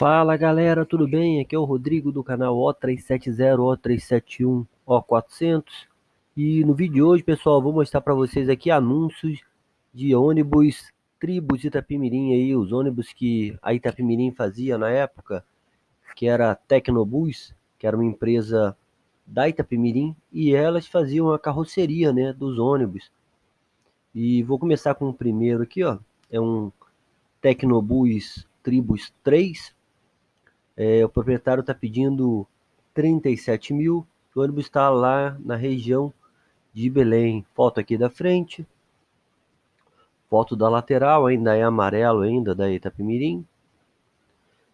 Fala galera, tudo bem? Aqui é o Rodrigo do canal O370, O371, O400 e no vídeo de hoje, pessoal, vou mostrar para vocês aqui anúncios de ônibus Tribus Itapimirim aí, os ônibus que a Itapimirim fazia na época, que era a Tecnobus, que era uma empresa da Itapimirim e elas faziam a carroceria, né, dos ônibus. E vou começar com o primeiro aqui, ó, é um Tecnobus Tribus 3, é, o proprietário está pedindo 37 mil. O ônibus está lá na região de Belém. Foto aqui da frente. Foto da lateral, ainda é amarelo ainda, da Itapemirim.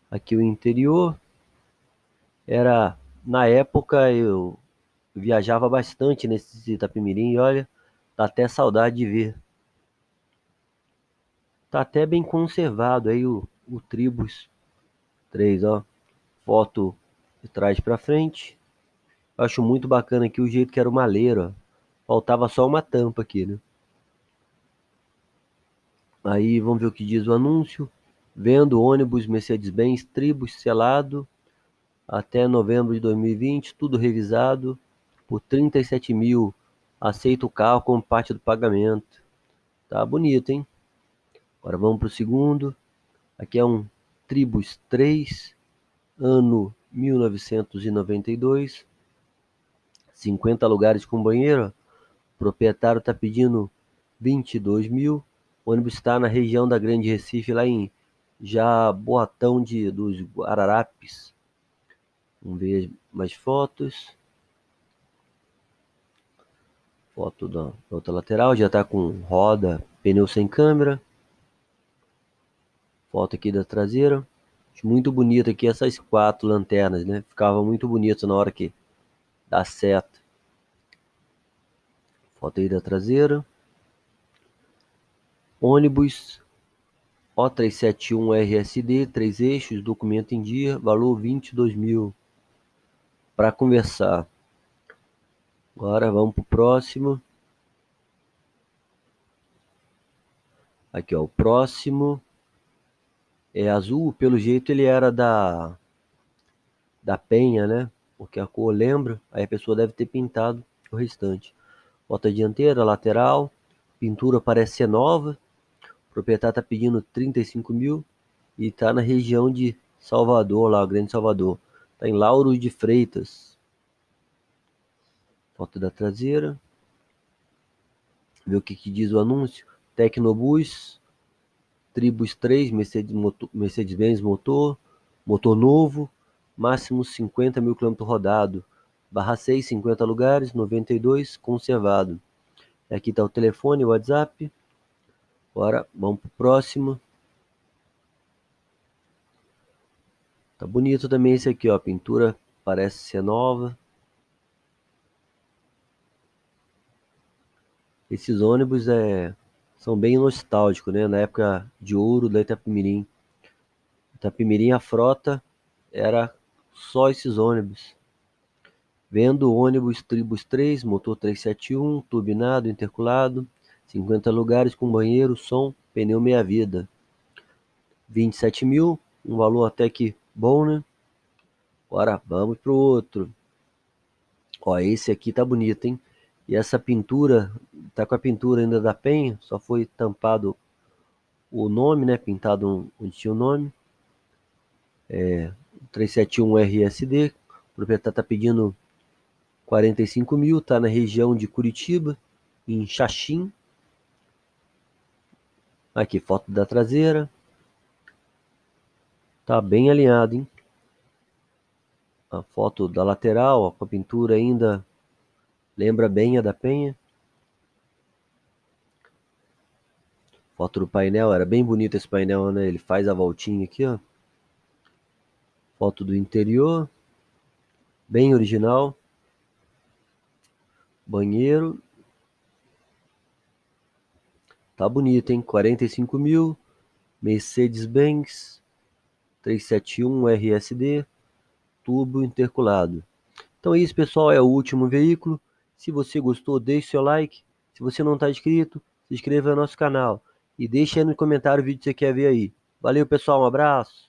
Aqui o interior. Era, na época, eu viajava bastante nesse Itapemirim e olha, dá até saudade de ver. Tá até bem conservado aí o, o Tribus 3, ó foto de trás para frente. Eu acho muito bacana aqui o jeito que era o maleiro. Faltava só uma tampa aqui, né? Aí vamos ver o que diz o anúncio. Vendo ônibus Mercedes-Benz Tribus selado até novembro de 2020, tudo revisado por 37 mil. Aceita o carro como parte do pagamento. Tá bonito, hein? Agora vamos para o segundo. Aqui é um Tribus 3 ano 1992, 50 lugares com banheiro, o proprietário está pedindo 22 mil, o ônibus está na região da Grande Recife, lá em Jaboatão de, dos Guararapes. Vamos ver mais fotos. Foto da outra lateral, já está com roda, pneu sem câmera. Foto aqui da traseira. Muito bonito aqui essas quatro lanternas, né? Ficava muito bonito na hora que dá seta. Foto aí da traseira. Ônibus O371 RSD, três eixos, documento em dia, valor 22 mil. Para conversar. Agora vamos para o próximo. Aqui ó, o próximo é azul, pelo jeito ele era da da penha, né? Porque a cor lembra, aí a pessoa deve ter pintado o restante. Bota dianteira, lateral, pintura parece ser nova. O proprietário está pedindo 35 mil e está na região de Salvador, lá, Grande Salvador. Está em Lauro de Freitas. Foto da traseira. Ver o que, que diz o anúncio. Tecnobus, Tribus 3, Mercedes-Benz Mercedes motor, motor novo, máximo 50 mil km rodado, barra 6, 50 lugares, 92, conservado. Aqui está o telefone, o WhatsApp. Agora vamos para o próximo. Tá bonito também esse aqui, ó. A pintura parece ser nova. Esses ônibus é são bem nostálgicos, né? Na época de ouro da Itapemirim. Itapemirim, a frota era só esses ônibus. Vendo ônibus Tribus 3, motor 371, turbinado, interculado, 50 lugares com banheiro, som, pneu meia vida. 27 mil, um valor até que bom, né? Agora vamos pro outro. Ó, esse aqui tá bonito, hein? E essa pintura, tá com a pintura ainda da penha, só foi tampado o nome, né? Pintado onde tinha o nome. É, 371 RSD, o proprietário tá pedindo 45 mil, tá na região de Curitiba, em Xaxim. Aqui, foto da traseira. Tá bem alinhado, hein? A foto da lateral, ó, com a pintura ainda Lembra bem a da Penha? Foto do painel, era bem bonito esse painel, né? Ele faz a voltinha aqui, ó. Foto do interior, bem original. Banheiro. Tá bonito, hein? 45 mil. Mercedes-Benz 371 RSD. Turbo interculado. Então é isso, pessoal. É o último veículo. Se você gostou, deixe seu like. Se você não está inscrito, se inscreva no nosso canal. E deixe aí no comentário o vídeo que você quer ver aí. Valeu, pessoal. Um abraço.